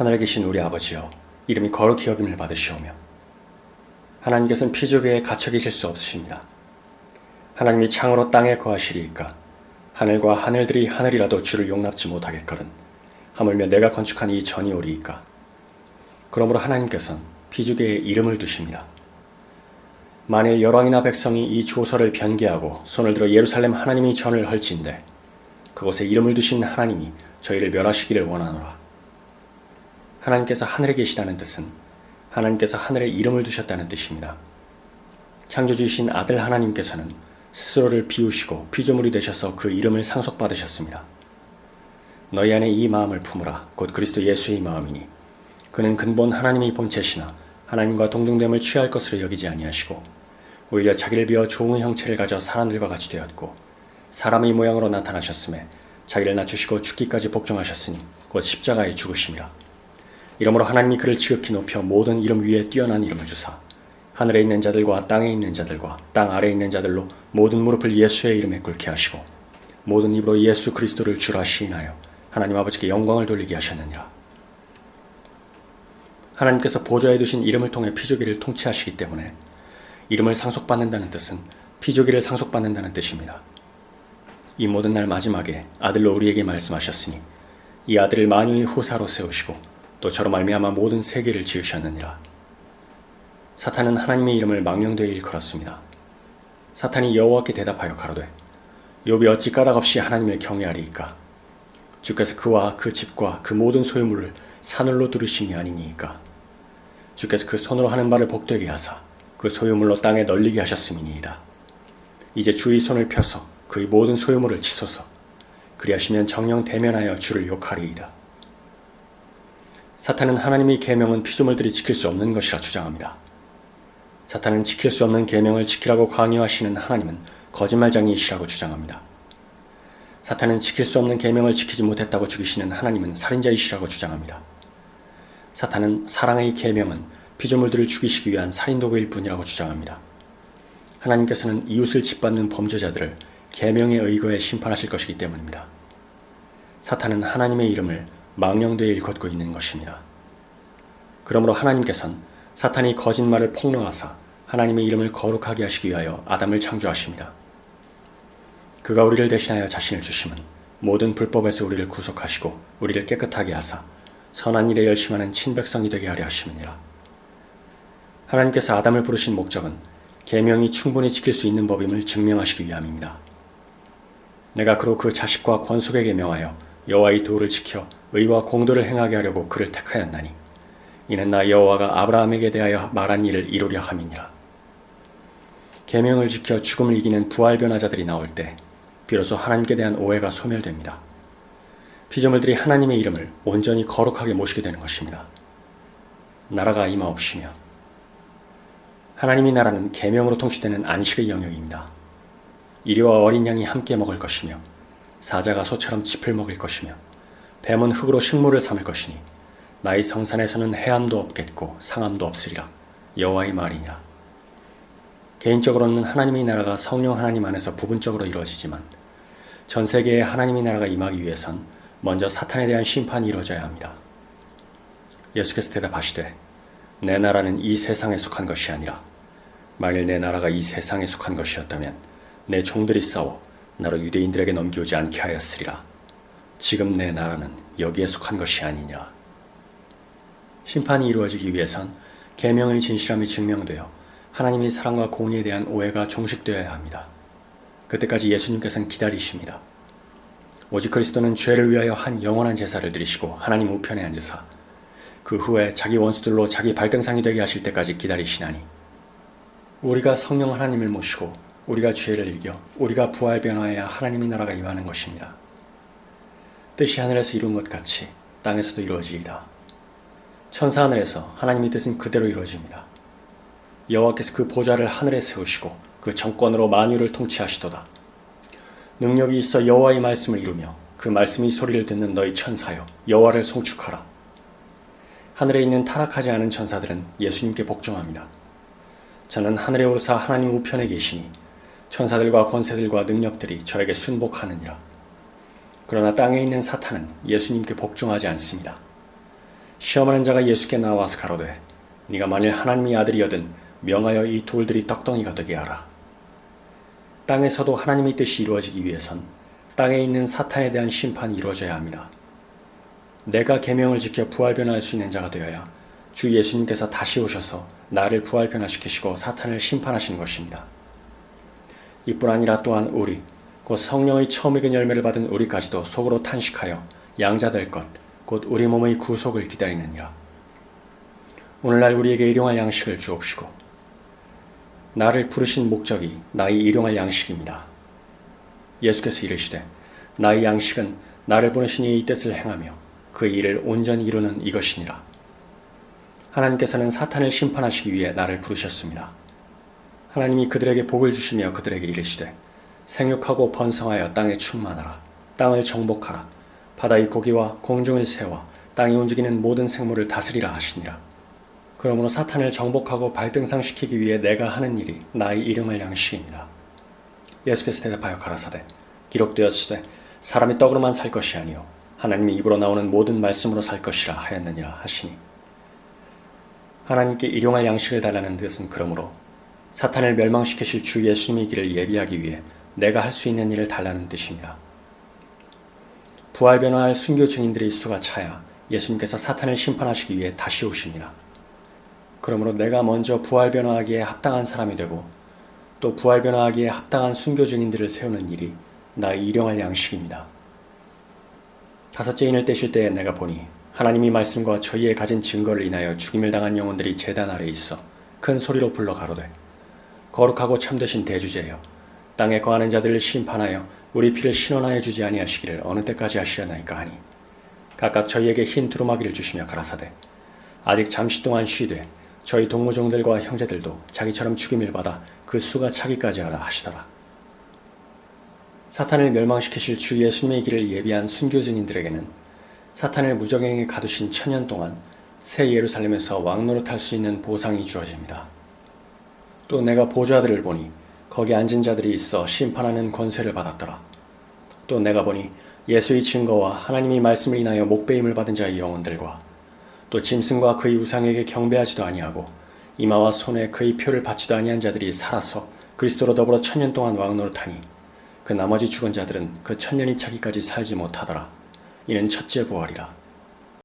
하늘에 계신 우리 아버지여 이름이 거룩히 여김을 받으시오며 하나님께서는 피조계에 갇혀 계실 수 없으십니다. 하나님이 창으로 땅에 거하시리이까 하늘과 하늘들이 하늘이라도 주를 용납지 못하겠거든 하물며 내가 건축한 이 전이 오리이까 그러므로 하나님께서는 피조계에 이름을 두십니다. 만일 열왕이나 백성이 이 조서를 변개하고 손을 들어 예루살렘 하나님이 전을 헐진대 그곳에 이름을 두신 하나님이 저희를 멸하시기를 원하노라. 하나님께서 하늘에 계시다는 뜻은 하나님께서 하늘에 이름을 두셨다는 뜻입니다. 창조주이신 아들 하나님께서는 스스로를 비우시고 피조물이 되셔서 그 이름을 상속받으셨습니다. 너희 안에 이 마음을 품으라 곧 그리스도 예수의 마음이니 그는 근본 하나님의 본체시나 하나님과 동등됨을 취할 것으로 여기지 아니하시고 오히려 자기를 비어 좋은 형체를 가져 사람들과 같이 되었고 사람의 모양으로 나타나셨음에 자기를 낮추시고 죽기까지 복종하셨으니 곧 십자가에 죽으심이라. 이러므로 하나님이 그를 지극히 높여 모든 이름 위에 뛰어난 이름을 주사 하늘에 있는 자들과 땅에 있는 자들과 땅 아래에 있는 자들로 모든 무릎을 예수의 이름에 꿇게 하시고 모든 입으로 예수 그리스도를 주라 시인하여 하나님 아버지께 영광을 돌리게 하셨느니라. 하나님께서 보좌에 두신 이름을 통해 피조기를 통치하시기 때문에 이름을 상속받는다는 뜻은 피조기를 상속받는다는 뜻입니다. 이 모든 날 마지막에 아들로 우리에게 말씀하셨으니 이 아들을 만유의 후사로 세우시고 또 저로 말미암아 모든 세계를 지으셨느니라. 사탄은 하나님의 이름을 망령되이 일컬었습니다. 사탄이 여호와께 대답하여 가로되 욥이 어찌 까닭없이 하나님을 경외하리이까 주께서 그와 그 집과 그 모든 소유물을 사늘로 두르심이 아니니이까 주께서 그 손으로 하는 말을 복되게 하사 그 소유물로 땅에 널리게 하셨음이니이다. 이제 주의 손을 펴서 그의 모든 소유물을 치소서 그리하시면 정령 대면하여 주를 욕하리이다. 사탄은 하나님의 계명은 피조물들이 지킬 수 없는 것이라 주장합니다. 사탄은 지킬 수 없는 계명을 지키라고 강요하시는 하나님은 거짓말장이시라고 주장합니다. 사탄은 지킬 수 없는 계명을 지키지 못했다고 죽이시는 하나님은 살인자이시라고 주장합니다. 사탄은 사랑의 계명은 피조물들을 죽이시기 위한 살인도구일 뿐이라고 주장합니다. 하나님께서는 이웃을 짓밟는 범죄자들을 계명에 의거해 심판하실 것이기 때문입니다. 사탄은 하나님의 이름을 망령되이 일컫고 있는 것입니다. 그러므로 하나님께서는 사탄이 거짓말을 폭로하사 하나님의 이름을 거룩하게 하시기 위하여 아담을 창조하십니다. 그가 우리를 대신하여 자신을 주심은 모든 불법에서 우리를 구속하시고 우리를 깨끗하게 하사 선한 일에 열심하는 친백성이 되게 하려 하심이니라. 하나님께서 아담을 부르신 목적은 계명이 충분히 지킬 수 있는 법임을 증명하시기 위함입니다. 내가 그로 그 자식과 권속에게 명하여 여호와의 도를 지켜 의와 공도를 행하게 하려고 그를 택하였나니 이는 나 여호와가 아브라함에게 대하여 말한 일을 이루려 함이니라. 계명을 지켜 죽음을 이기는 부활 변화자들이 나올 때 비로소 하나님께 대한 오해가 소멸됩니다. 피조물들이 하나님의 이름을 온전히 거룩하게 모시게 되는 것입니다. 나라가 임하옵시며 하나님의 나라는 계명으로 통치되는 안식의 영역입니다. 이리와 어린 양이 함께 먹을 것이며 사자가 소처럼 짚을 먹을 것이며 뱀은 흙으로 식물을 삼을 것이니 나의 성산에서는 해함도 없겠고 상함도 없으리라 여호와의 말이니라. 개인적으로는 하나님의 나라가 성령 하나님 안에서 부분적으로 이루어지지만 전 세계에 하나님의 나라가 임하기 위해선 먼저 사탄에 대한 심판이 이루어져야 합니다. 예수께서 대답하시되 내 나라는 이 세상에 속한 것이 아니라 만일 내 나라가 이 세상에 속한 것이었다면 내 종들이 싸워 나로 유대인들에게 넘기오지 않게 하였으리라. 지금 내 나라는 여기에 속한 것이 아니냐. 심판이 이루어지기 위해선 계명의 진실함이 증명되어 하나님의 사랑과 공의에 대한 오해가 종식되어야 합니다. 그때까지 예수님께서는 기다리십니다. 오직 그리스도는 죄를 위하여 한 영원한 제사를 드리시고 하나님 우편에 앉으사 그 후에 자기 원수들로 자기 발등상이 되게 하실 때까지 기다리시나니 우리가 성령 하나님을 모시고 우리가 죄를 이겨 우리가 부활 변화해야 하나님의 나라가 임하는 것입니다. 뜻이 하늘에서 이룬 것 같이 땅에서도 이루어지이다. 천사 하늘에서 하나님의 뜻은 그대로 이루어집니다. 여호와께서 그 보좌를 하늘에 세우시고 그 정권으로 만유를 통치하시도다. 능력이 있어 여호와의 말씀을 이루며 그 말씀이 소리를 듣는 너희 천사여 여호와를 송축하라. 하늘에 있는 타락하지 않은 천사들은 예수님께 복종합니다. 저는 하늘에 오르사 하나님 우편에 계시니 천사들과 권세들과 능력들이 저에게 순복하느니라. 그러나 땅에 있는 사탄은 예수님께 복종하지 않습니다. 시험하는 자가 예수께 나와서 가로되 네가 만일 하나님의 아들이여든 명하여 이 돌들이 떡덩이가 되게 하라. 땅에서도 하나님의 뜻이 이루어지기 위해선 땅에 있는 사탄에 대한 심판이 이루어져야 합니다. 내가 계명을 지켜 부활 변화할 수 있는 자가 되어야 주 예수님께서 다시 오셔서 나를 부활 변화시키시고 사탄을 심판하시는 것입니다. 이뿐 아니라 또한 우리 곧 성령의 처음 익은 열매를 받은 우리까지도 속으로 탄식하여 양자될 것 곧 우리 몸의 구속을 기다리느니라. 오늘날 우리에게 일용할 양식을 주옵시고 나를 부르신 목적이 나의 일용할 양식입니다. 예수께서 이르시되 나의 양식은 나를 보내신 이의 뜻을 행하며 그 일을 온전히 이루는 이것이니라. 하나님께서는 사탄을 심판하시기 위해 나를 부르셨습니다. 하나님이 그들에게 복을 주시며 그들에게 이르시되 생육하고 번성하여 땅에 충만하라. 땅을 정복하라. 바다의 고기와 공중의 새와 땅이 움직이는 모든 생물을 다스리라 하시니라. 그러므로 사탄을 정복하고 발등상시키기 위해 내가 하는 일이 나의 이름을 양식입니다. 예수께서 대답하여 가라사대 기록되었으되 사람이 떡으로만 살 것이 아니요 하나님의 입으로 나오는 모든 말씀으로 살 것이라 하였느니라 하시니 하나님께 일용할 양식을 달라는 뜻은 그러므로 사탄을 멸망시키실 주 예수님의 길을 예비하기 위해 내가 할 수 있는 일을 달라는 뜻입니다. 부활 변화할 순교 증인들의 수가 차야 예수님께서 사탄을 심판하시기 위해 다시 오십니다. 그러므로 내가 먼저 부활 변화하기에 합당한 사람이 되고 또 부활 변화하기에 합당한 순교 증인들을 세우는 일이 나의 일용할 양식입니다. 다섯째 인을 떼실 때에 내가 보니 하나님이 말씀과 저희의 가진 증거를 인하여 죽임을 당한 영혼들이 재단 아래 있어 큰 소리로 불러 가로되 거룩하고 참되신 대주제여 땅에 거하는 자들을 심판하여 우리 피를 신원하여 주지 아니하시기를 어느 때까지 하시려나이까 하니 각각 저희에게 흰 두루마기를 주시며 가라사대 아직 잠시 동안 쉬되 저희 동무종들과 형제들도 자기처럼 죽임을 받아 그 수가 차기까지 하라 하시더라. 사탄을 멸망시키실 주 예수님의 길을 예비한 순교 증인들에게는 사탄을 무적행에 가두신 천년 동안 새 예루살렘에서 왕노릇할 수 있는 보상이 주어집니다. 또 내가 보좌들을 보니 거기 앉은 자들이 있어 심판하는 권세를 받았더라. 또 내가 보니 예수의 증거와 하나님의 말씀을 인하여 목배임을 받은 자의 영혼들과 또 짐승과 그의 우상에게 경배하지도 아니하고 이마와 손에 그의 표를 받지도 아니한 자들이 살아서 그리스도로 더불어 천년 동안 왕노릇하니 그 나머지 죽은 자들은 그 천년이 차기까지 살지 못하더라. 이는 첫째 부활이라.